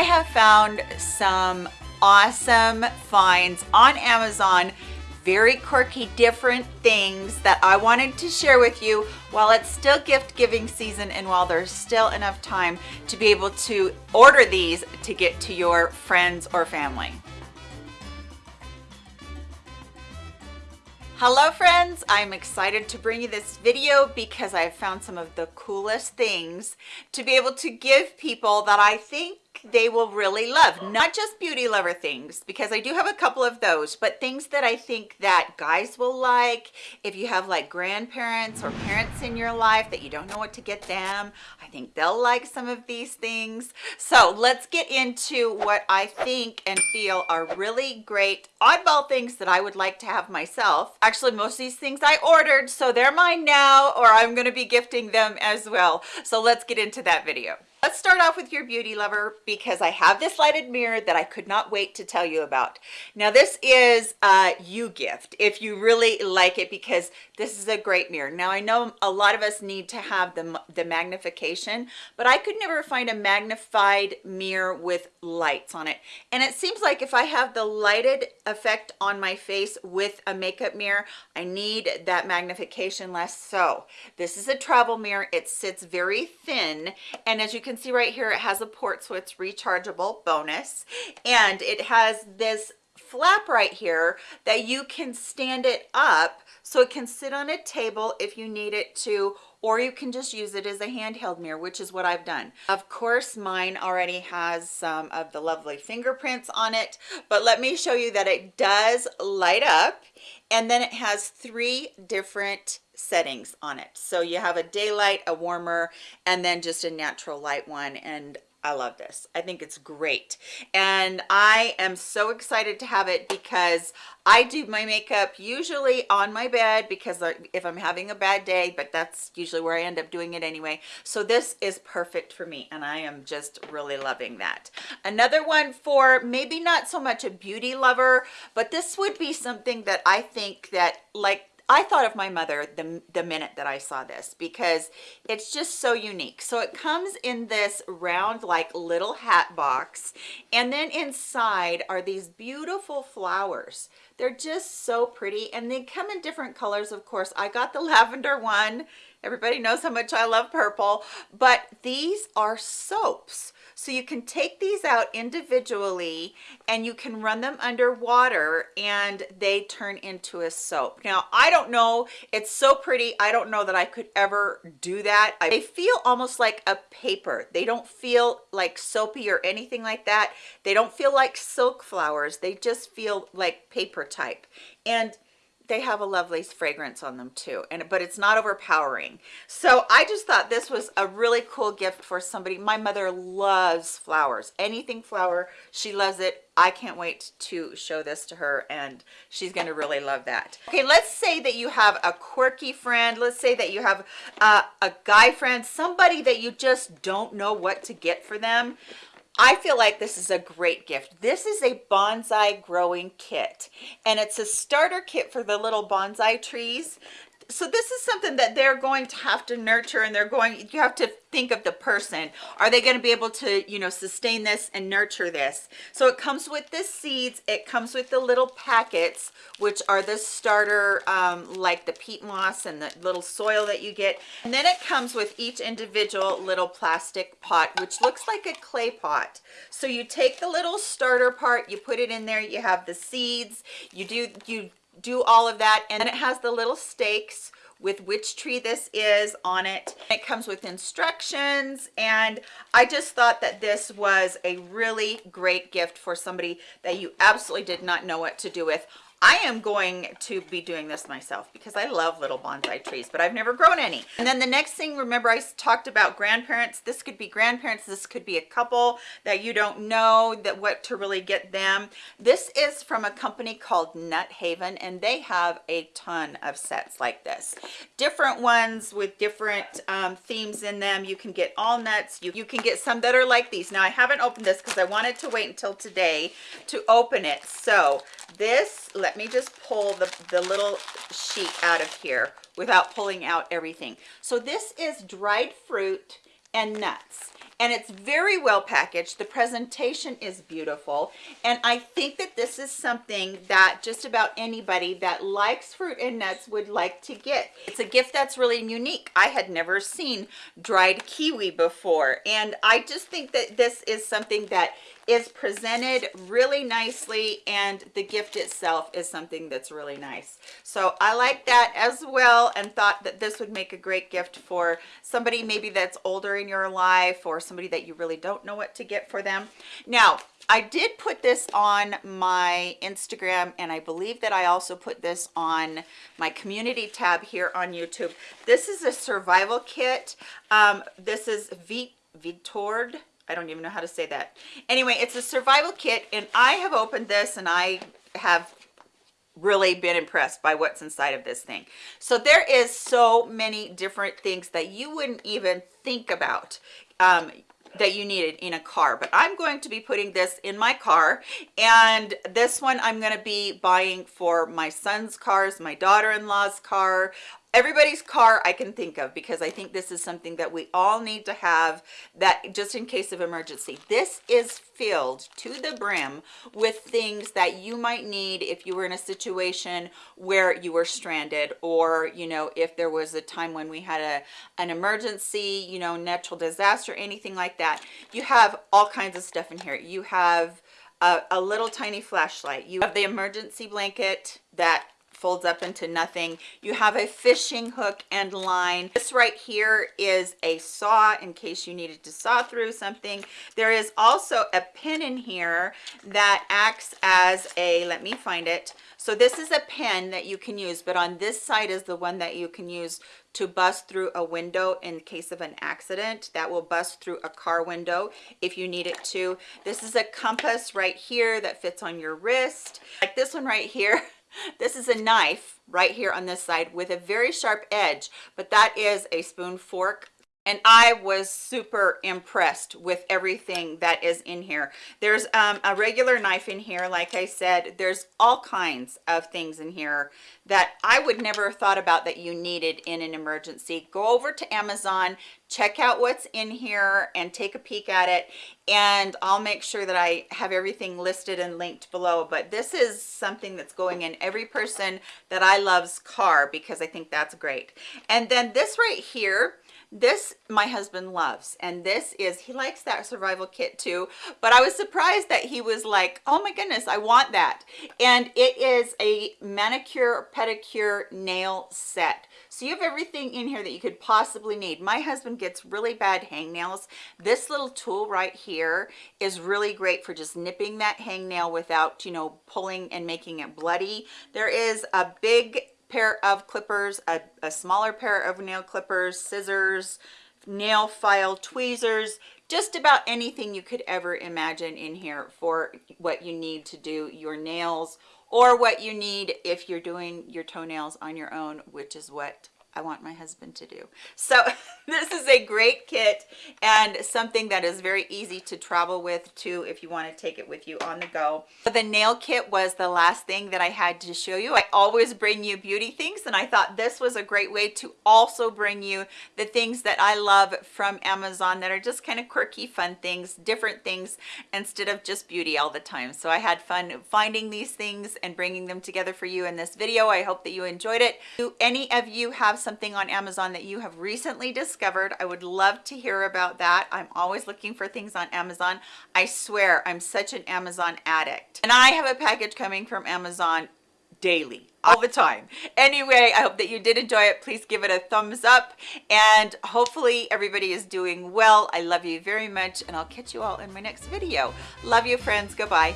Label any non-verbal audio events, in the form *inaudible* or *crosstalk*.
I have found some awesome finds on Amazon very quirky different things that I wanted to share with you while it's still gift giving season and while there's still enough time to be able to order these to get to your friends or family. Hello friends, I'm excited to bring you this video because I've found some of the coolest things to be able to give people that I think they will really love. Not just beauty lover things because i do have a couple of those but things that i think that guys will like. If you have like grandparents or parents in your life that you don't know what to get them i think they'll like some of these things. So let's get into what i think and feel are really great oddball things that i would like to have myself. Actually most of these things i ordered so they're mine now or i'm going to be gifting them as well. So let's get into that video Let's start off with your beauty lover because I have this lighted mirror that I could not wait to tell you about. Now this is a you gift if you really like it because this is a great mirror. Now I know a lot of us need to have the, the magnification, but I could never find a magnified mirror with lights on it. And it seems like if I have the lighted effect on my face with a makeup mirror, I need that magnification less. So this is a travel mirror. It sits very thin. And as you can see right here, it has a port, so it's rechargeable bonus. And it has this flap right here that you can stand it up so it can sit on a table if you need it to or you can just use it as a handheld mirror which is what I've done of course mine already has some of the lovely fingerprints on it but let me show you that it does light up and then it has three different settings on it so you have a daylight a warmer and then just a natural light one and I love this. I think it's great. And I am so excited to have it because I do my makeup usually on my bed because if I'm having a bad day, but that's usually where I end up doing it anyway. So this is perfect for me and I am just really loving that. Another one for maybe not so much a beauty lover, but this would be something that I think that like I thought of my mother the, the minute that I saw this because it's just so unique. So it comes in this round like little hat box and then inside are these beautiful flowers. They're just so pretty and they come in different colors of course. I got the *laughs* lavender one. Everybody knows how much I love purple, but these are soaps. So you can take these out individually and you can run them under water and they turn into a soap. Now, I don't know, it's so pretty. I don't know that I could ever do that. They feel almost like a paper. They don't feel like soapy or anything like that. They don't feel like silk flowers. They just feel like paper type. And they have a lovely fragrance on them too and but it's not overpowering. So i just thought this was a really cool gift for somebody. My mother loves flowers. Anything flower she loves it. I can't wait to show this to her and she's going to really love that. Okay let's say that you have a quirky friend. Let's say that you have uh, a guy friend somebody that you just don't know what to get for them I feel like this is a great gift. This is a bonsai growing kit and it's a starter kit for the little bonsai trees so this is something that they're going to have to nurture and they're going you have to think of the person. Are they going to be able to you know sustain this and nurture this? So it comes with the seeds it comes with the little packets which are the starter um, like the peat moss and the little soil that you get. And then it comes with each individual little plastic pot which looks like a clay pot. So you take the little starter part you put it in there you have the seeds you do you do all of that and then it has the little stakes with which tree this is on it. It comes with instructions and i just thought that this was a really great gift for somebody that you absolutely did not know what to do with I am going to be doing this myself because I love little bonsai trees, but I've never grown any. And then the next thing, remember I talked about grandparents. This could be grandparents. This could be a couple that you don't know that what to really get them. This is from a company called Nut Haven, and they have a ton of sets like this. Different ones with different um, themes in them. You can get all nuts. You, you can get some that are like these. Now I haven't opened this because I wanted to wait until today to open it. So this, let me just pull the, the little sheet out of here without pulling out everything. So this is dried fruit and nuts and it's very well packaged. The presentation is beautiful and i think that this is something that just about anybody that likes fruit and nuts would like to get. It's a gift that's really unique. I had never seen dried kiwi before and i just think that this is something that is presented really nicely and the gift itself is something that's really nice so i like that as well and thought that this would make a great gift for somebody maybe that's older in your life or somebody that you really don't know what to get for them now I did put this on my Instagram and I believe that I also put this on my community tab here on YouTube. This is a survival kit. Um, this is Vitord I don't even know how to say that. Anyway, it's a survival kit and I have opened this and I have really been impressed by what's inside of this thing. So there is so many different things that you wouldn't even think about. Um, that you needed in a car but i'm going to be putting this in my car and this one i'm going to be buying for my son's cars my daughter-in-law's car everybody's car I can think of because I think this is something that we all need to have that just in case of emergency. This is filled to the brim with things that you might need if you were in a situation where you were stranded or, you know, if there was a time when we had a an emergency, you know, natural disaster, anything like that. You have all kinds of stuff in here. You have a, a little tiny flashlight. You have the emergency blanket that folds up into nothing. You have a fishing hook and line. This right here is a saw in case you needed to saw through something. There is also a pin in here that acts as a, let me find it. So this is a pen that you can use, but on this side is the one that you can use to bust through a window in case of an accident that will bust through a car window if you need it to this is a compass right here that fits on your wrist like this one right here *laughs* this is a knife right here on this side with a very sharp edge but that is a spoon fork and I was super impressed with everything that is in here. There's um, a regular knife in here, like I said, there's all kinds of things in here that I would never have thought about that you needed in an emergency. Go over to Amazon, check out what's in here and take a peek at it. And I'll make sure that I have everything listed and linked below. But this is something that's going in every person that I love's car because I think that's great. And then this right here, this my husband loves and this is he likes that survival kit too but i was surprised that he was like oh my goodness i want that. And it is a manicure pedicure nail set. So you have everything in here that you could possibly need. My husband gets really bad hangnails. This little tool right here is really great for just nipping that hangnail without you know pulling and making it bloody. There is a big pair of clippers, a, a smaller pair of nail clippers, scissors, nail file, tweezers, just about anything you could ever imagine in here for what you need to do your nails or what you need if you're doing your toenails on your own, which is what I want my husband to do. So *laughs* this is a great kit and something that is very easy to travel with too if you want to take it with you on the go. The nail kit was the last thing that I had to show you. I always bring you beauty things and I thought this was a great way to also bring you the things that I love from Amazon that are just kind of quirky, fun things, different things instead of just beauty all the time. So I had fun finding these things and bringing them together for you in this video. I hope that you enjoyed it. Do any of you have something on Amazon that you have recently discovered, I would love to hear about that. I'm always looking for things on Amazon. I swear I'm such an Amazon addict. And I have a package coming from Amazon daily all the time. Anyway i hope that you did enjoy it. Please give it a thumbs up. And hopefully everybody is doing well. I love you very much and i'll catch you all in my next video. Love you friends. Goodbye